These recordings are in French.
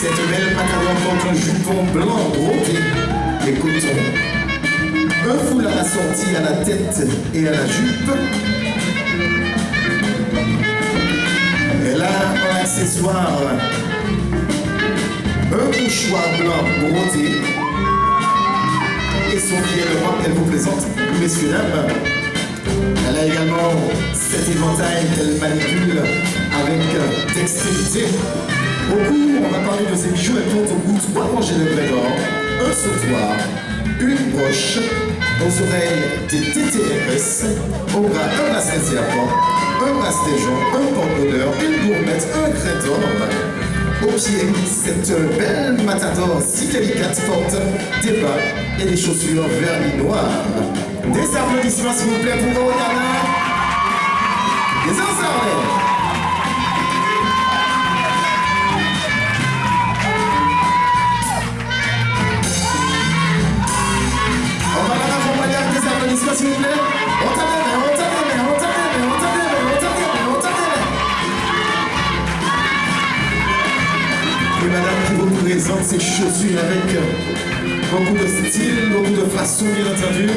Cette belle matador porte un jupon blanc brodé et coton. Un foulard assorti à la tête et à la jupe. Elle a un accessoire, un mouchoir blanc brodé et son pied droit qu'elle vous présente, messieurs, dames. Elle a également cet éventail qu'elle manipule avec dextérité. Au cou, on va parler de ses bijoux, elle porte au bout trois rangées de d'or, un sautoir, une broche, aux oreilles des TTRS, au bras un bracelet serpent, un bracelet un porte-bonheur, une gourmette, un craie d'or, au pied, cette belle matador si délicate porte des bas et des chaussures vernis noires. Des applaudissements s'il vous plaît pour Oriana. Des ensembles. Ses chaussures avec beaucoup de style, beaucoup de façon bien entendu.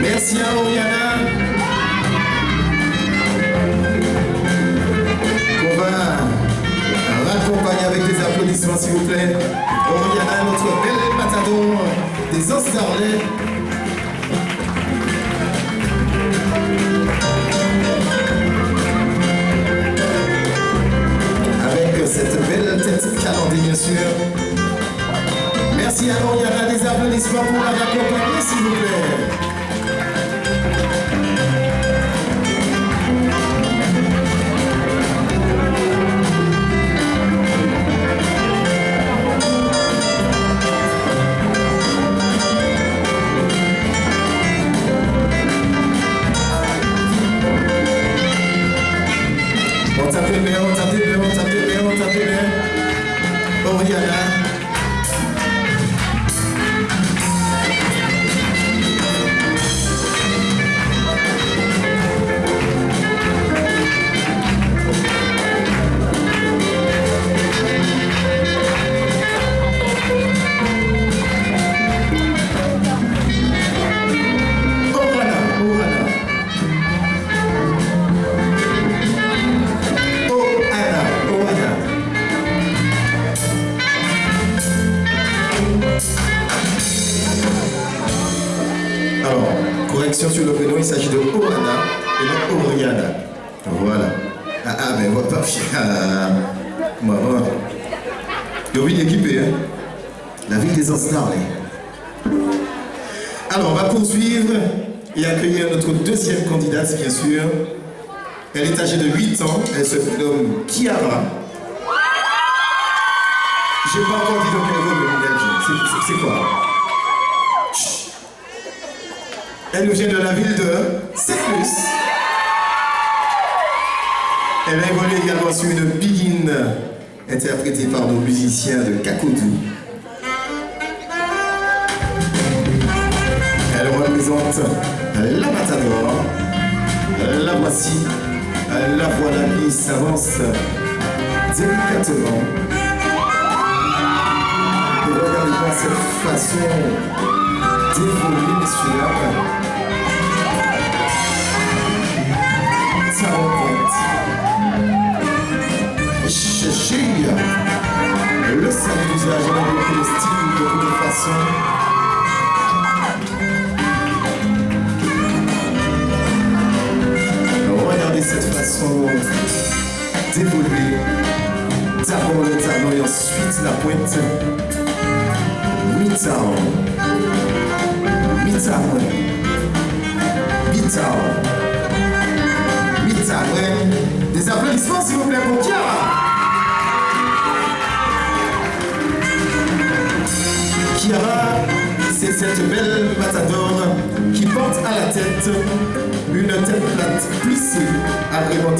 Merci à Oriana. On va raccompagner avec des applaudissements s'il vous plaît. Oriana, notre belle matador des Ostarlets. Tête calandée, bien sûr. Merci à Oriana, des applaudissements pour la raccompagner, s'il vous plaît. Bien. Oriana. Poursuivre et accueillir notre deuxième candidate, bien sûr. Elle est âgée de 8 ans, elle se nomme Kiara. J'ai pas encore dit dans quel rôle joue. C'est- quoi? Elle nous vient de la ville de Séclus. Elle a évolué également sur une begin interprétée par nos musiciens de Kakoudou. La Matador. La voici, la voilà qui s'avance délicatement. Et regardez-moi cette façon d'évoluer, messieurs,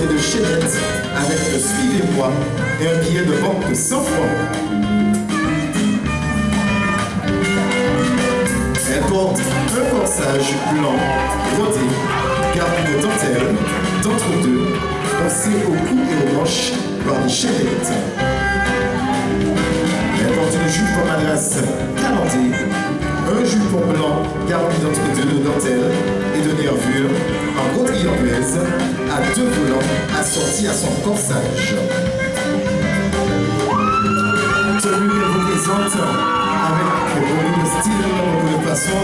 de chaînettes avec le suivez-moi et un billet de banque de 100 francs. Elle porte un corsage blanc, brodé, garni de dentelle, d'entre-deux, passé au cou et aux manches par des chaînettes. Elle porte une jupe en madras calantée, un jupon blanc garni d'entre-deux de dentelle et de nervures, en broderie anglaise, à deux volants assortis à son corsage. Tenue qu'elle vous présente avec beaucoup de style, de façon.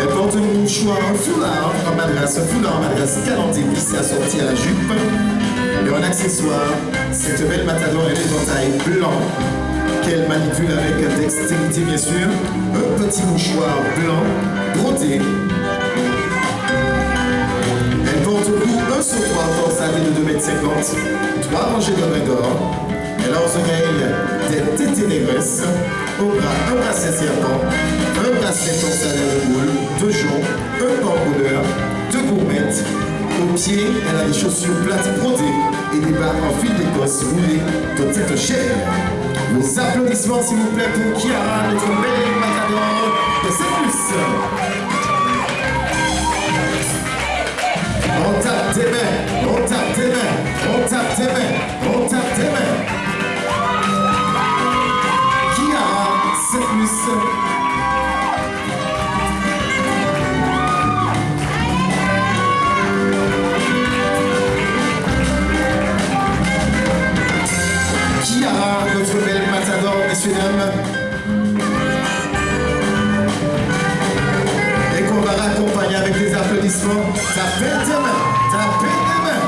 Elle porte un mouchoir, un foulard en madras, un foulard en madras calenté plissé assorti à la jupe. Et en accessoire, cette belle matador et l'éventail blanc qu'elle manipule avec dextérité bien sûr, un petit mouchoir blanc brodé. Elle porte au cou un sautoir corsagé de 2,50 m, trois rangées de d'or. Elle a aux oreilles des téténéresses, au bras un bracelet serpent, un bracelet torsadé de boule, deux joncs, un pambouleur, deux gourmettes. Aux pieds, elle a des chaussures plates brodées et des bas en fil d'écosse roulés de cette chair. Vos applaudissements s'il vous plaît pour Kiara, notre belle matador de Saint-Plus. On tape tes mains, on tape tes mains, on tape tes mains, applaudissements. Tapez tes mains, tapez tes mains.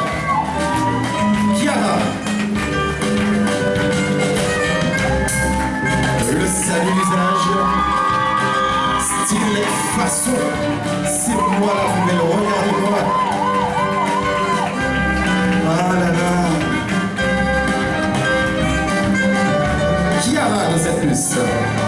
Kiara. Le salut d'usage. Style et façon. C'est moi la plus belle, regardez-moi. Ah là là. Kiara de cette plus.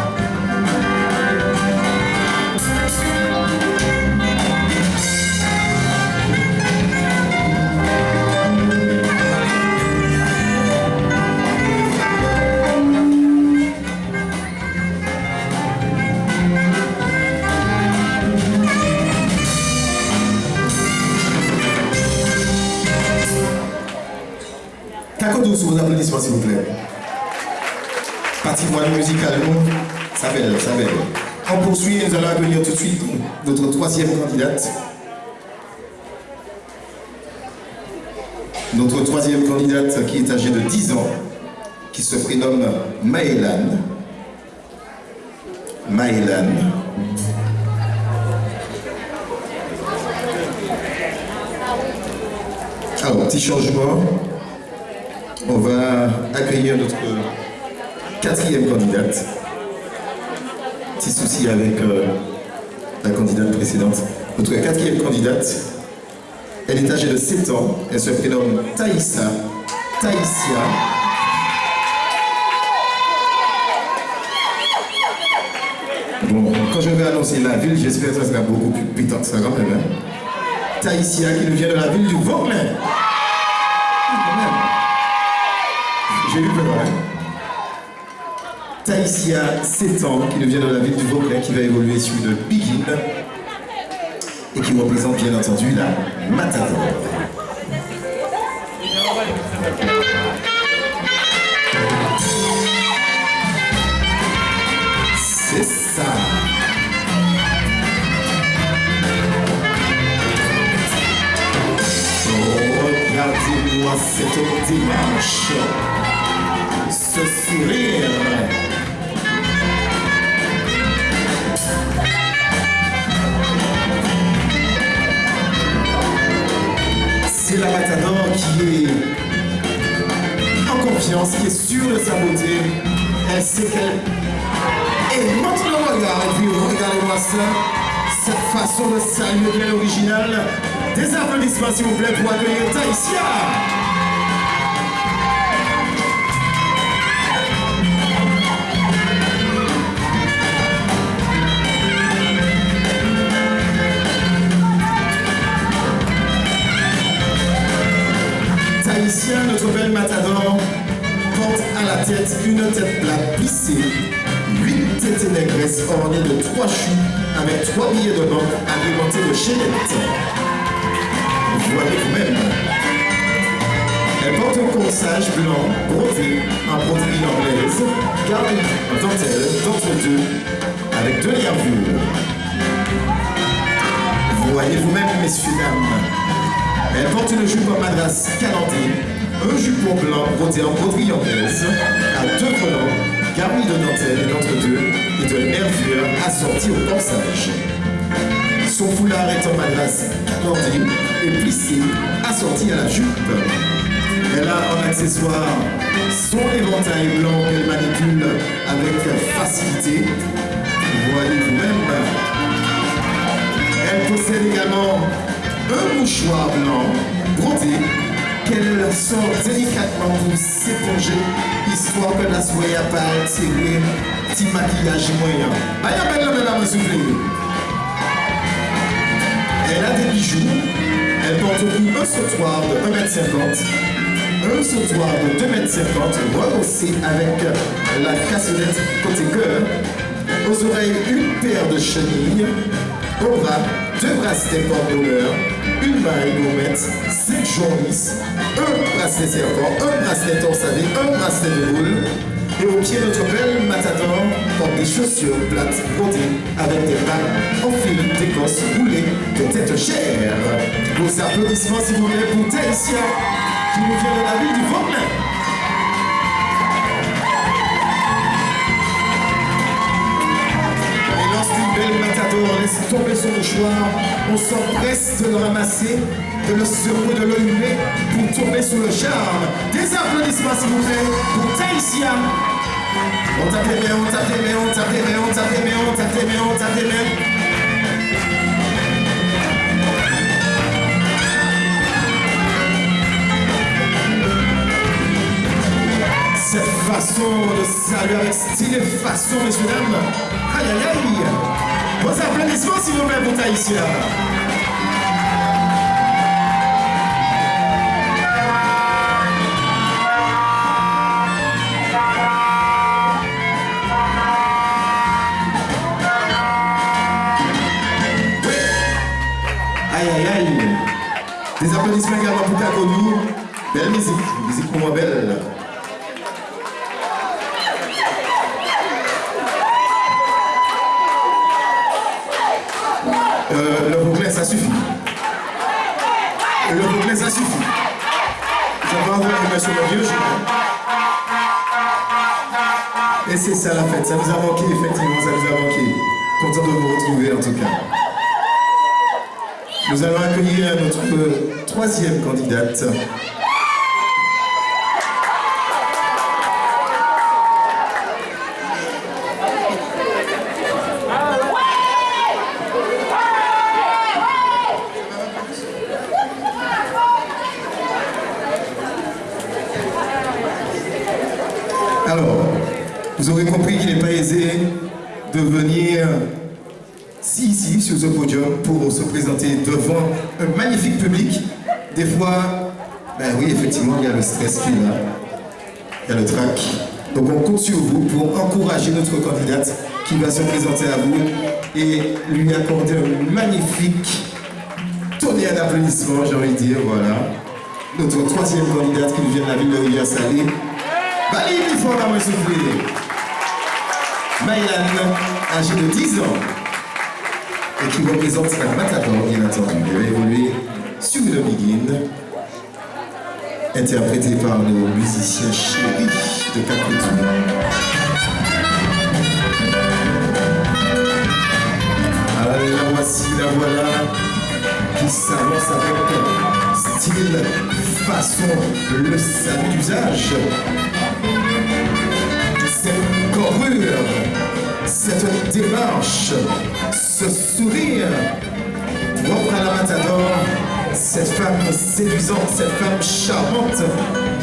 Kakodou sous vos applaudissements s'il vous plaît. Patrimoine musical, nous, ça belle, ça belle. On poursuit, nous allons accueillir tout de suite notre troisième candidate. Notre troisième candidate qui est âgée de 10 ans, qui se prénomme Maëlan. Maëlan. Alors, petit changement. On va accueillir notre quatrième candidate. Petit souci avec euh, la candidate précédente. Notre quatrième candidate, elle est âgée de 7 ans. Elle se prénomme Taïssa. Taïsia. Bon, quand je vais annoncer la ville, j'espère que ça sera beaucoup plus pétant que ça quand même. hein. Qui nous vient de la ville du Vauclin. J'ai lu vrai. Taïsia, 7 ans, qui devient de la ville du Vauclin, qui va évoluer sur une big et qui représente bien entendu la Matador. C'est ça. Oh, regardez-moi cette dimanche sourire. C'est la Matador qui est en confiance, qui est sûre de sa beauté. Elle sait qu'elle... Et montre le regard, et puis regardez-moi ça, cette façon de saluer bien originale. Des applaudissements s'il vous plaît pour accueillir Taïsia. Notre belle Matador, porte à la tête une tête plate plissée, huit têtes négresses ornées de trois choux avec trois billets de banque agrémentés de chaînettes. Voyez vous-même. Elle porte un corsage blanc brodé en broderie anglaise, garni en dentelle d'entre deux, avec deux nervures. Voyez vous-même, messieurs, dames. Elle porte une jupe en madras canantée, un jupon blanc brodé en broderie anglaise, à deux volants, garni de dentelle d'entre deux et de nervures assorties au corsage. Son foulard est en madras canantée et plissé, assorti à la jupe. Elle a en accessoire son éventail blanc qu'elle manipule avec facilité. Voyez vous-même. Elle possède également un mouchoir blanc brodé. Qu'elle sort délicatement pour s'éponger, histoire que la soie pas attiré. Petit maquillage moyen. Aïe, belle vous Elle a des bijoux, elle porte un sautoir de 1m50, un sautoir de 2m50 rehaussé avec la cassonette côté cœur, aux oreilles une paire de chenilles, au bras deux bracelets porte une maille gourmette, cinq journées, un bracelet serpent, un bracelet torsadé, un bracelet de boule. Et au pied, notre belle matador porte des chaussures plates brodées avec des bagues en fil d'écosse roulées de tête chère. Vos applaudissements, s'il vous plaît, pour Taïsia, qui nous vient de la ville du Vauclin. Laisse tomber son mouchoir, on s'empresse de le ramasser, de le secouer, de le pour tomber sous le charme. Des applaudissements s'il vous plaît pour Taïsia. On tape les on tape les on tape les on tape les on tape les on tape les. Cette façon de saluer avec style et façon, messieurs, dames. Aïe, aïe, aïe. Vos applaudissements s'il vous plaît pour Taïsia. Aïe aïe aïe. Des applaudissements également pour Kakonou. Belle musique, musique pour moi belle. Le vieux Et c'est ça la fête. Ça vous a manqué, effectivement, ça vous a manqué. Content de vous retrouver, en tout cas. Nous allons accueillir notre troisième candidate. De venir ici, sur ce podium, pour se présenter devant un magnifique public. Des fois, ben oui, effectivement, il y a le stress qui est là. Il y a le trac. Donc on compte sur vous pour encourager notre candidate qui va se présenter à vous et lui accorder un magnifique tonnerre d'applaudissements, j'ai envie de dire, voilà. Notre troisième candidate qui nous vient de la ville de Rivière-Salée. Valérie, la souffler. Maïlan, âgée de 10 ans, et qui représente la Matador, bien entendu. Elle a évolué sur le Begin. interprété par nos musiciens chéris de Capritou. La voici, la voilà, qui s'avance avec style, façon, le salut d'usage. Cette corrure, cette démarche, ce sourire, propre à la matador, cette femme séduisante, cette femme charmante,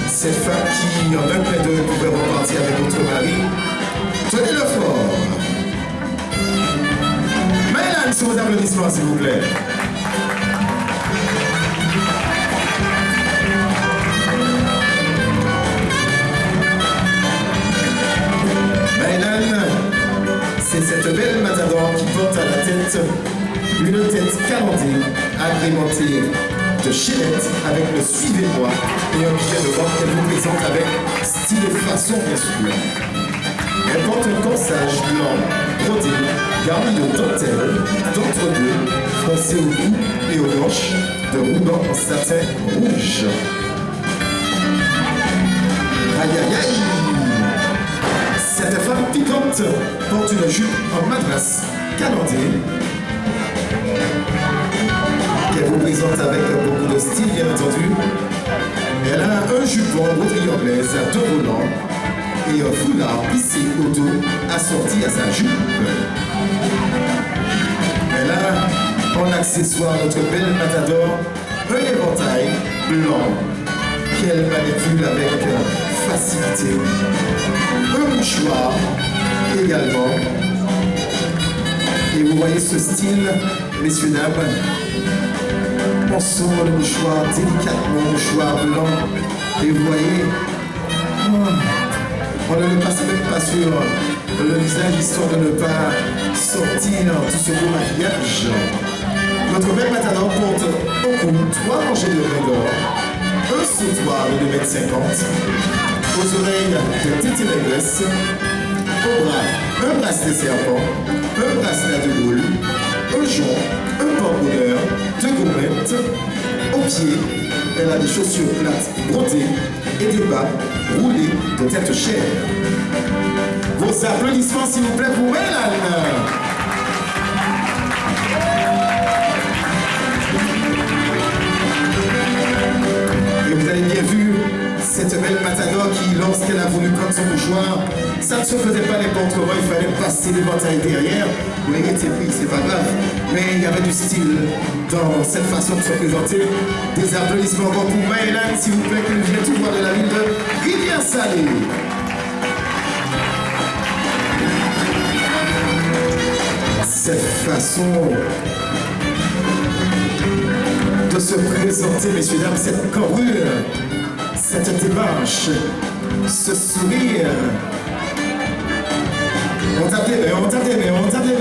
cette femme qui, en un clin d'œil, pouvait repartir avec votre mari. Tenez-le fort. Maëlan, sur vos applaudissements, s'il vous plaît. Une tête calendée, agrémentée de chaînettes avec le suivez-moi et un billet de vente qu'elle vous présente avec style et façon bien sûr. Elle porte un corsage blanc, brodé, garni de dentelle, d'entre-deux, froncé au cou et aux hanches, de rubans en satin rouge. Aïe aïe aïe Cette femme piquante porte une jupe en madras, calandée, qu'elle vous présente avec beaucoup de style, bien entendu. Elle a un jupon broderie anglaise à deux volants et un foulard plissé au dos assorti à sa jupe. Elle a en accessoire notre belle matador un éventail blanc qu'elle manipule avec facilité. Un mouchoir également. Et vous voyez ce style, messieurs, dames, on sort le mouchoir délicatement, mouchoir blanc. Et vous voyez, oh, on ne le passe même pas sur le visage histoire de ne pas sortir tout ce beau maquillage. Notre belle matador porte au cou trois rangées de d'or, un sautoir de 2,50 m, aux oreilles de titi régresse, au bras un bracelet serpent, un bracelet de boule, un jonc, un porte-bonheur, deux gourmettes. Au pied, elle a des chaussures plates brodées et des bas roulés de tête chère. Vos applaudissements, s'il vous plaît, pour Hélène. Et cette belle matador qui, lorsqu'elle a voulu prendre son mouchoir, ça ne se faisait pas n'importe il fallait passer l'éventail derrière. Oui, était pris, c'est pas grave. Mais il y avait du style dans cette façon de se présenter. Des applaudissements encore pour Maëlan, s'il vous plaît, qui nous vient tout droit de la ville de Rivière-Salée. Cette façon de se présenter, messieurs, dames, cette corrure, cette démarche, ce sourire. On tape des mains, on tape des mains, on tape des mains,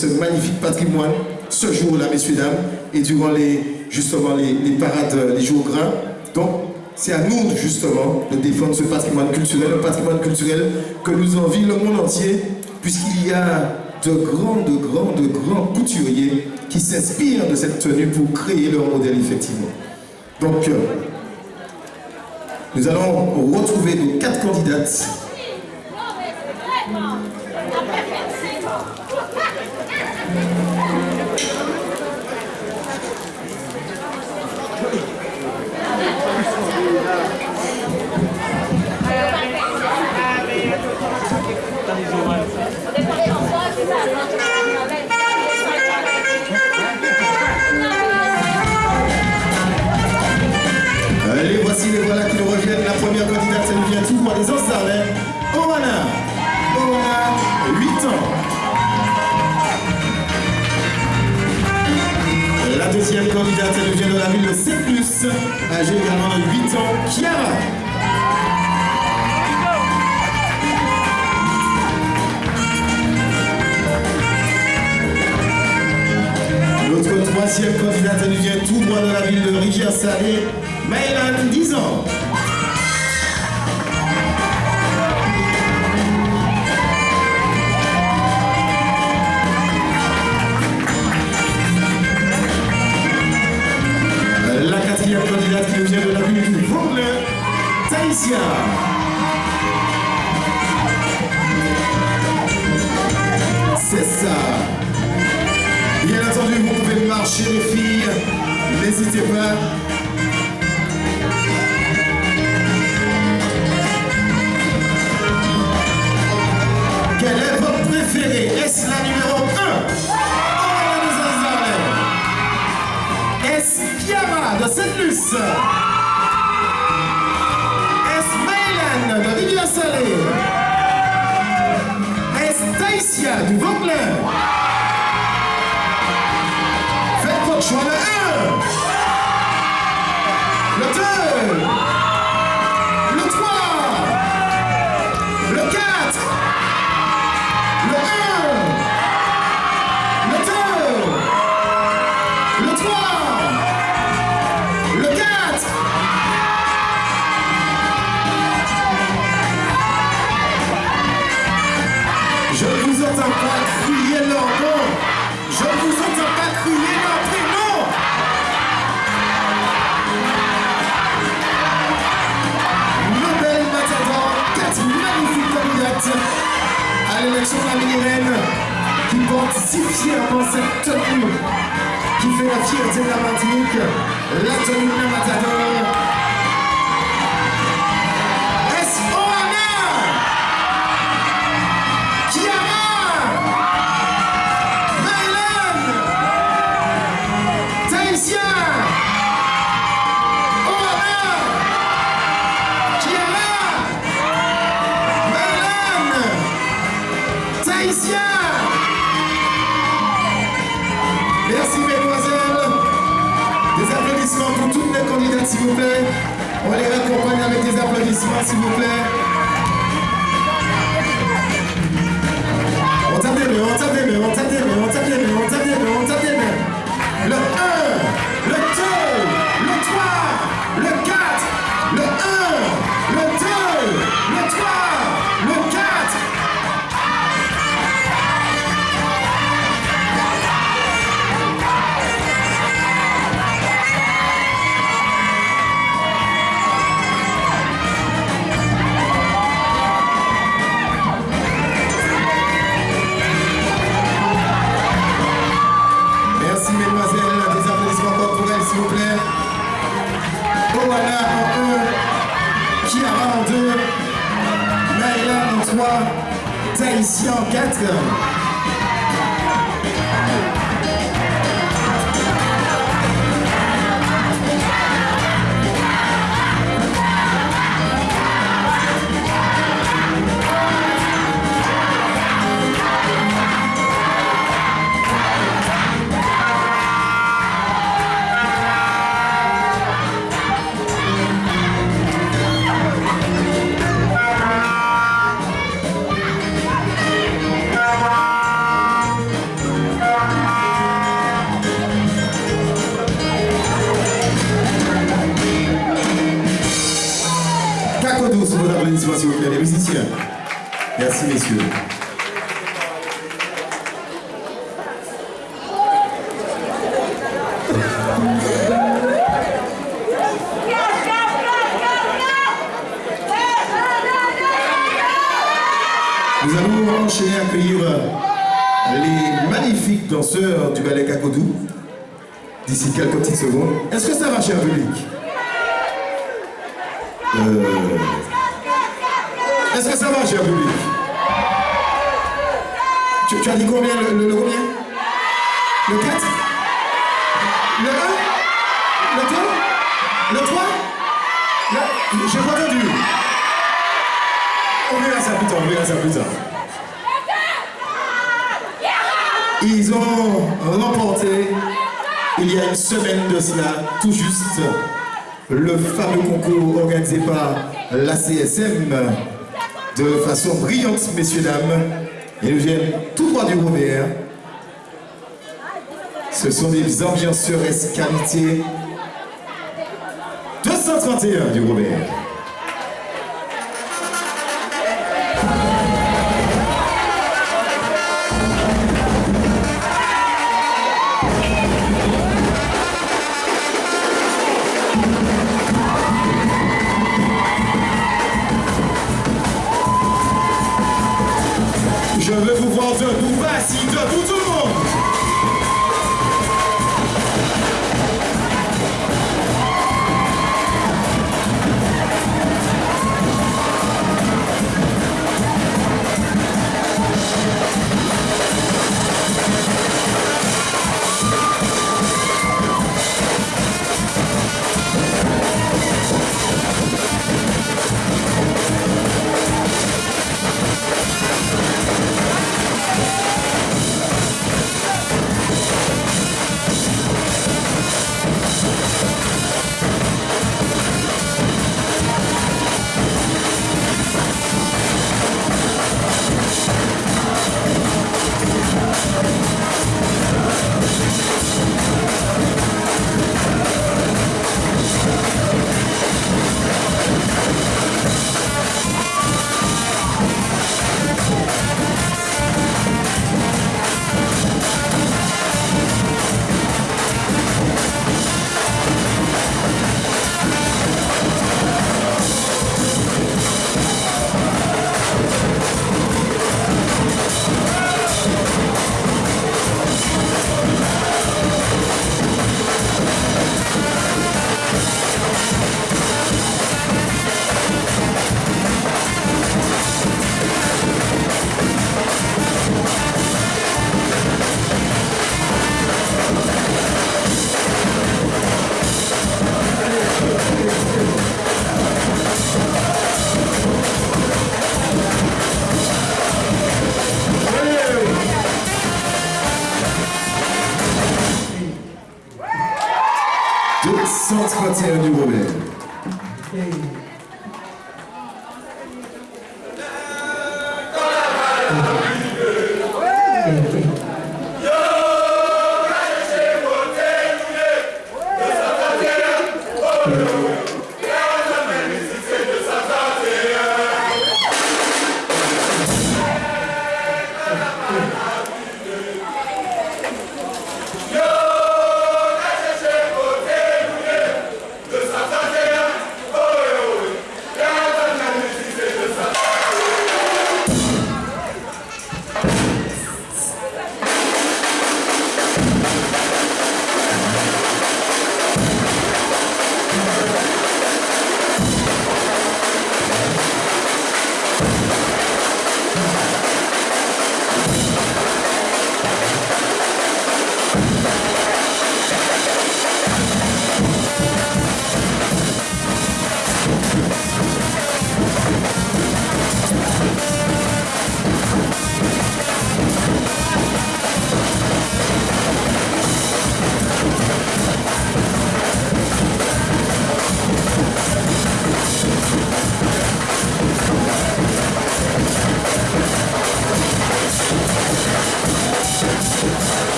ce magnifique patrimoine ce jour-là, messieurs, dames, et durant les, justement les, parades, les jours gras. Donc, c'est à nous, justement, de défendre ce patrimoine culturel, un patrimoine culturel que nous envie le monde entier, puisqu'il y a de grands, de grands, de grands couturiers qui s'inspirent de cette tenue pour créer leur modèle, effectivement. Donc, euh, nous allons retrouver nos quatre candidates. C+, âgée également de 8 ans, Chiara. Notre troisième candidate, elle vient tout droit de la ville de Rivière-Salée, Maëlan, 10 ans. C'est ça. Bien entendu, vous pouvez marcher les filles. N'hésitez pas. Quelle est votre préférée? Est-ce la numéro 1 Est-ce Kiara de Saint-Luce du Vauclair. Faites votre choix le 1, le 2, de la mini-reine qui porte si fièrement cette tenue qui fait la fierté de la Martinique, la tenue de la Matador. On les raccompagne avec des applaudissements s'il vous plaît. Mesdemoiselles, des applaudissements encore pour elles s'il vous plaît. Owana en 1, Kiara en 2, Naïla en 3, Taïsia en 4. S'il vous plaît, les musiciens. Merci messieurs. Nous allons enchaîner à accueillir les magnifiques danseurs du ballet Kakodou d'ici quelques petites secondes. Est-ce que ça va, cher public? Euh, Est-ce que ça va, cher public tu, as dit combien le combien Le 4 Le 1 Le 2 Le 3 Le- J'ai pas entendu. On verra ça plus tard, on verra ça plus tard. Ils ont remporté il y a une semaine de cela, tout juste, le fameux concours organisé par la CSM de façon brillante, messieurs, dames. Ils viennent tout droit du Robert. Ce sont des ambianceurs escalités 231 du Robert.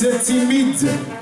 c'est timide.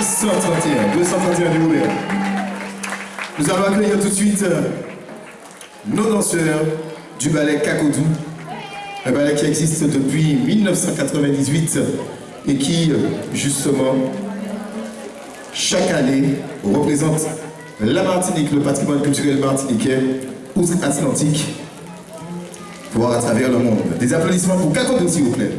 131, 231 du Nous allons accueillir tout de suite euh, nos danseurs du ballet Kakodou, un ballet qui existe depuis 1998 et qui, euh, justement, chaque année, représente la Martinique, le patrimoine culturel martiniquais, outre-Atlantique, voire à travers le monde. Des applaudissements pour Kakodou, s'il vous plaît.